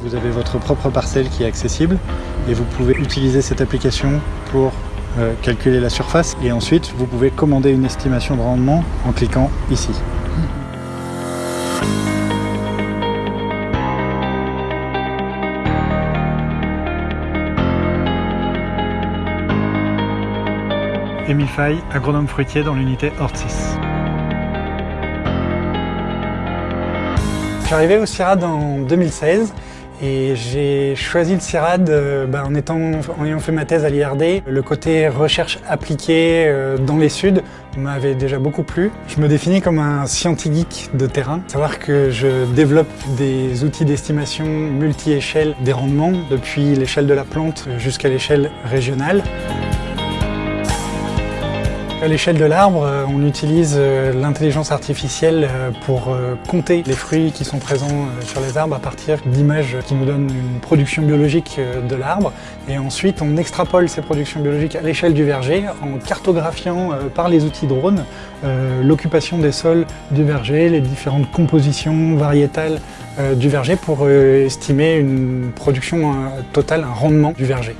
Vous avez votre propre parcelle qui est accessible et vous pouvez utiliser cette application pour euh, calculer la surface et ensuite vous pouvez commander une estimation de rendement en cliquant ici. Fay, agronome fruitier dans l'unité Hortis. Je suis arrivé au CIRAD en 2016 et j'ai choisi le CIRAD euh, ben, en, ayant fait ma thèse à l'IRD. Le côté recherche appliquée euh, dans les Suds m'avait déjà beaucoup plu. Je me définis comme un scientifique de terrain. Savoir que je développe des outils d'estimation multi-échelle des rendements, depuis l'échelle de la plante jusqu'à l'échelle régionale. À l'échelle de l'arbre, euh, on utilise euh, l'intelligence artificielle euh, pour compter les fruits qui sont présents sur les arbres à partir d'images qui nous donnent une production biologique de l'arbre. Et ensuite, on extrapole ces productions biologiques à l'échelle du verger en cartographiant par les outils drones l'occupation des sols du verger, les différentes compositions variétales du verger pour estimer une production totale, un rendement du verger.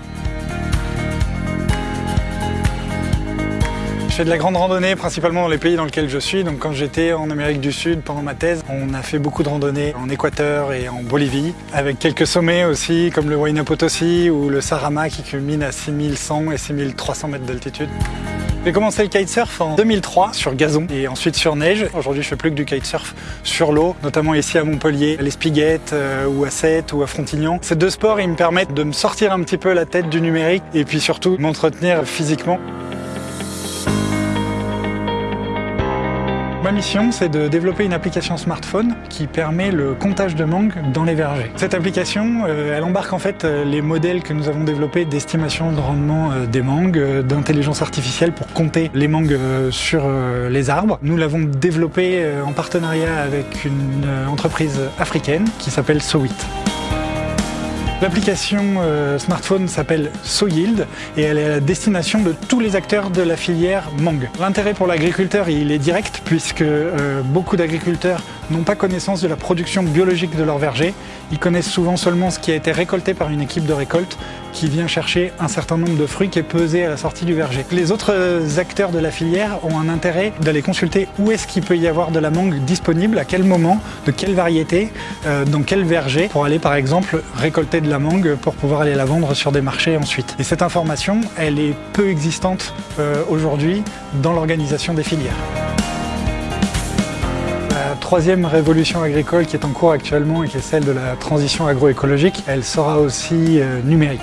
Fais de la grande randonnée principalement dans les pays dans lesquels je suis. Donc quand j'étais en Amérique du Sud pendant ma thèse, on a fait beaucoup de randonnées en Équateur et en Bolivie, avec quelques sommets aussi comme le Huayna Potosi ou le Sarama qui culmine à 6100 et 6300 mètres d'altitude. J'ai commencé le kitesurf en 2003 sur gazon et ensuite sur neige. Aujourd'hui, je fais plus que du kitesurf sur l'eau, notamment ici à Montpellier, à l'Espiguette euh, ou à Sète ou à Frontignan. Ces deux sports, ils me permettent de me sortir un petit peu la tête du numérique et puis surtout m'entretenir physiquement. Ma mission, c'est de développer une application smartphone qui permet le comptage de mangue dans les vergers. Cette application, euh, elle embarque en fait euh, les modèles que nous avons développés d'estimation de rendement euh, des mangues, d'intelligence artificielle pour compter les mangues sur les arbres. Nous l'avons développé en partenariat avec une entreprise africaine qui s'appelle Sowit. L'application euh, smartphone s'appelle SoYield et elle est à la destination de tous les acteurs de la filière mangue. L'intérêt pour l'agriculteur il est direct puisque euh, beaucoup d'agriculteurs n'ont pas connaissance de la production biologique de leur verger. Ils connaissent souvent seulement ce qui a été récolté par une équipe de récolte qui vient chercher un certain nombre de fruits qui est pesé à la sortie du verger. Les autres acteurs de la filière ont un intérêt d'aller consulter où est-ce qu'il peut y avoir de la mangue disponible, à quel moment, de quelle variété, euh, dans quel verger, pour aller par exemple récolter de la mangue pour pouvoir aller la vendre sur des marchés ensuite. Et cette information, elle est peu existante euh, aujourd'hui dans l'organisation des filières troisième révolution agricole qui est en cours actuellement et qui est celle de la transition agroécologique, elle sera aussi euh, numérique.